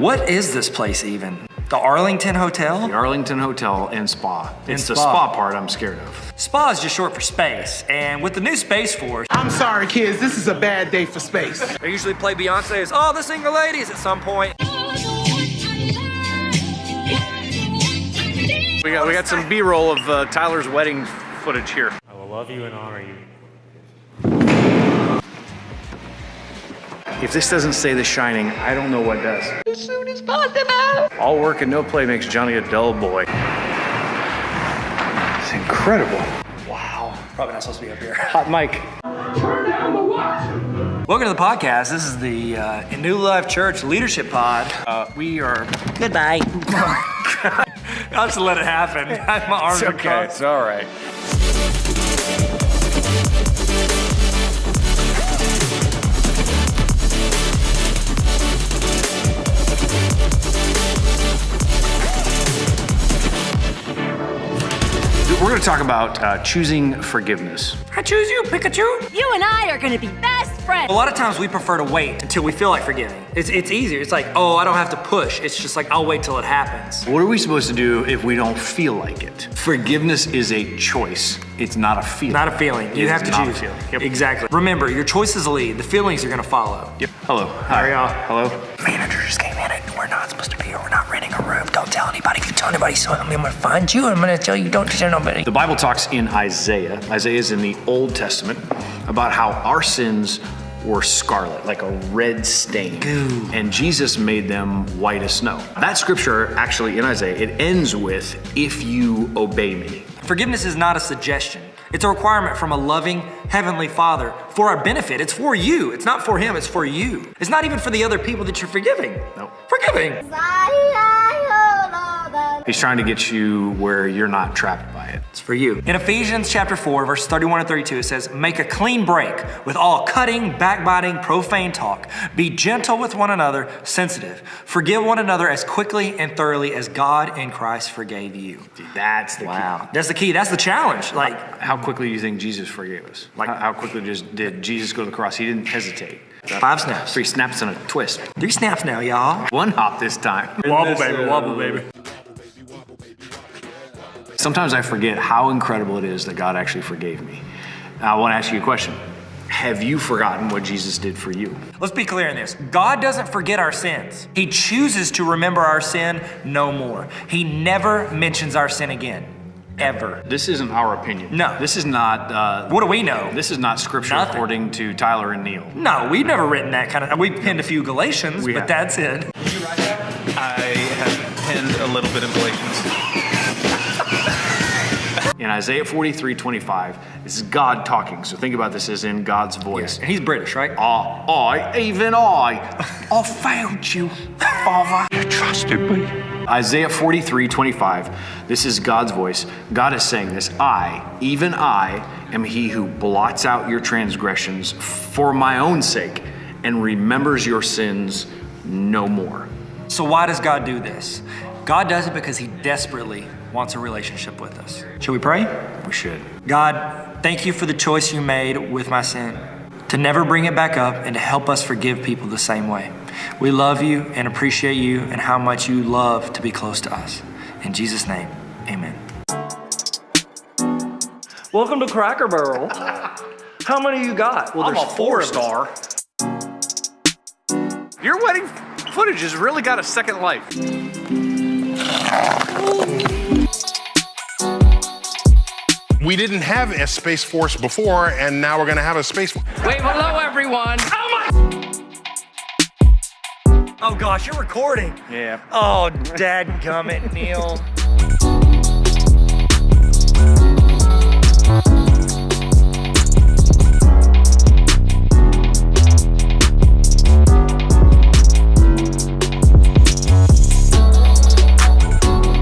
What is this place even? The Arlington Hotel? The Arlington Hotel and Spa. It's the spa. spa part I'm scared of. Spa is just short for space, and with the new Space Force, I'm sorry, kids. This is a bad day for space. I usually play Beyonce as all the single ladies at some point. We got we got some B-roll of uh, Tyler's wedding footage here. I will love you and honor you. If this doesn't say The Shining, I don't know what does. As soon as possible. All work and no play makes Johnny a dull boy. It's incredible. Wow. Probably not supposed to be up here. Hot mic. Welcome to the podcast. This is the uh, New Life Church Leadership Pod. Uh, we are. Goodbye. I'll just let it happen. My arms are crossed. It's all right. We're going to talk about uh, choosing forgiveness. I choose you, Pikachu. You and I are gonna be best friends. A lot of times we prefer to wait until we feel like forgiving. It's, it's easier. It's like, oh, I don't have to push. It's just like, I'll wait till it happens. What are we supposed to do if we don't feel like it? Forgiveness is a choice. It's not a feeling. Not a feeling. You It have to not a choose. feeling. Yep. Exactly. Remember, your choices lead. The feelings are going to follow. Yep. Hello. Hi. are y'all? Hello. Manager just came in and we're not supposed to be Don't tell anybody. If you tell anybody, so I'm going to find you. I'm going to tell you, don't tell nobody. The Bible talks in Isaiah, Isaiah is in the Old Testament, about how our sins were scarlet, like a red stain. Goo. And Jesus made them white as snow. That scripture, actually in Isaiah, it ends with, if you obey me. Forgiveness is not a suggestion. It's a requirement from a loving Heavenly Father for our benefit. It's for you. It's not for Him, it's for you. It's not even for the other people that you're forgiving. Nope. Forgiving. He's trying to get you where you're not trapped by it. It's for you. In Ephesians chapter 4, verse 31 and 32, it says, Make a clean break with all cutting, backbiting, profane talk. Be gentle with one another, sensitive. Forgive one another as quickly and thoroughly as God in Christ forgave you. That's the Wow. That's the key. That's the challenge. Like, key. How quickly do you think Jesus forgave us? Like, how, how quickly just did Jesus go to the cross? He didn't hesitate. five snaps. Three snaps and a twist. Three snaps now, y'all. One hop this time. Wobble, baby. Wobble, baby. Sometimes I forget how incredible it is that God actually forgave me. Now, I want to ask you a question. Have you forgotten what Jesus did for you? Let's be clear in this. God doesn't forget our sins. He chooses to remember our sin no more. He never mentions our sin again. Ever. This isn't our opinion. No. This is not. Uh, What do we know? This is not scripture Nothing. according to Tyler and Neil. No, we've never written that kind of. We penned a few Galatians, We but have. that's it. Did you write that? I have penned a little bit of Galatians. In Isaiah 43 25, this is God talking. So think about this as in God's voice. And he's British, right? I, I, even I, I failed you, Father. You trusted me. Isaiah 43, 25. This is God's voice. God is saying this I, even I, am he who blots out your transgressions for my own sake and remembers your sins no more. So why does God do this? God does it because he desperately wants a relationship with us. Should we pray? We should. God, thank you for the choice you made with my sin to never bring it back up and to help us forgive people the same way. We love you and appreciate you and how much you love to be close to us. In Jesus' name, amen. Welcome to Cracker Barrel. How many you got? Well, I'm a four star. Your wedding footage has really got a second life. We didn't have a Space Force before, and now we're gonna have a Space Force. Wait, hello everyone. Oh my... Oh, gosh, you're recording. Yeah. Oh, dad gummit, Neil.